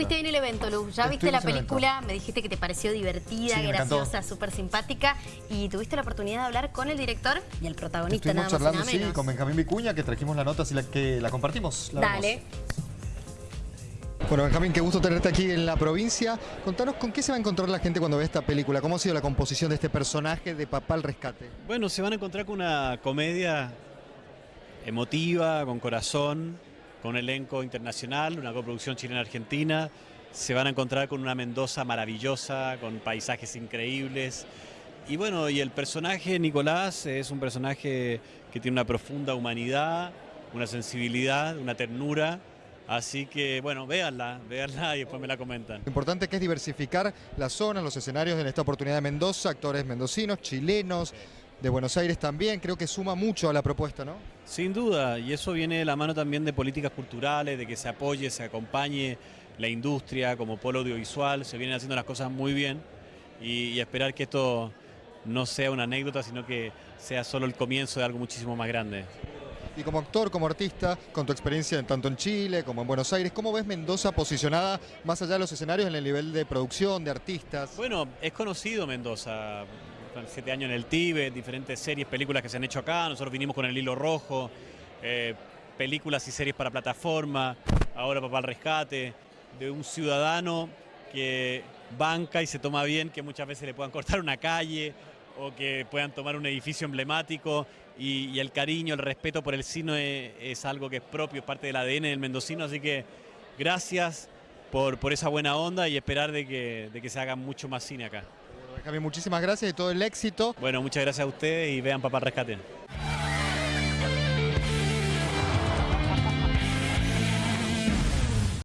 Estuviste en el evento, Luz. Ya viste la película, me dijiste que te pareció divertida, graciosa, súper simpática. Y tuviste la oportunidad de hablar con el director y el protagonista, nada más charlando, sí, con Benjamín Vicuña, que trajimos la nota, así la, que la compartimos. Dale. Bueno, Benjamín, qué gusto tenerte aquí en la provincia. Contanos con qué se va a encontrar la gente cuando ve esta película. ¿Cómo ha sido la composición de este personaje de Papá al Rescate? Bueno, se van a encontrar con una comedia emotiva, con corazón, con un elenco internacional, una coproducción chilena-argentina. Se van a encontrar con una Mendoza maravillosa, con paisajes increíbles. Y bueno, y el personaje Nicolás es un personaje que tiene una profunda humanidad, una sensibilidad, una ternura. Así que, bueno, véanla, véanla y después me la comentan. Lo importante que es diversificar la zona, los escenarios en esta oportunidad de Mendoza, actores mendocinos, chilenos, de Buenos Aires también, creo que suma mucho a la propuesta, ¿no? Sin duda, y eso viene de la mano también de políticas culturales, de que se apoye, se acompañe la industria como polo audiovisual, se vienen haciendo las cosas muy bien y, esperar que esto no sea una anécdota, sino que sea solo el comienzo de algo muchísimo más grande. Y como actor, como artista, con tu experiencia tanto en Chile como en Buenos Aires, ¿cómo ves Mendoza posicionada más allá de los escenarios en el nivel de producción, de artistas? Bueno, es conocido Mendoza siete años en el Tíbet, diferentes series, películas que se han hecho acá. Nosotros vinimos con El Hilo Rojo, eh, películas y series para plataforma, ahora Papá al Rescate, de un ciudadano que banca y se toma bien que muchas veces le puedan cortar una calle o que puedan tomar un edificio emblemático y, el cariño, el respeto por el cine es, algo que es propio, es parte del ADN del mendocino, así que gracias por, esa buena onda y esperar de que se haga mucho más cine acá. Javi, muchísimas gracias y todo el éxito. Bueno, muchas gracias a ustedes y vean Papá Rescate.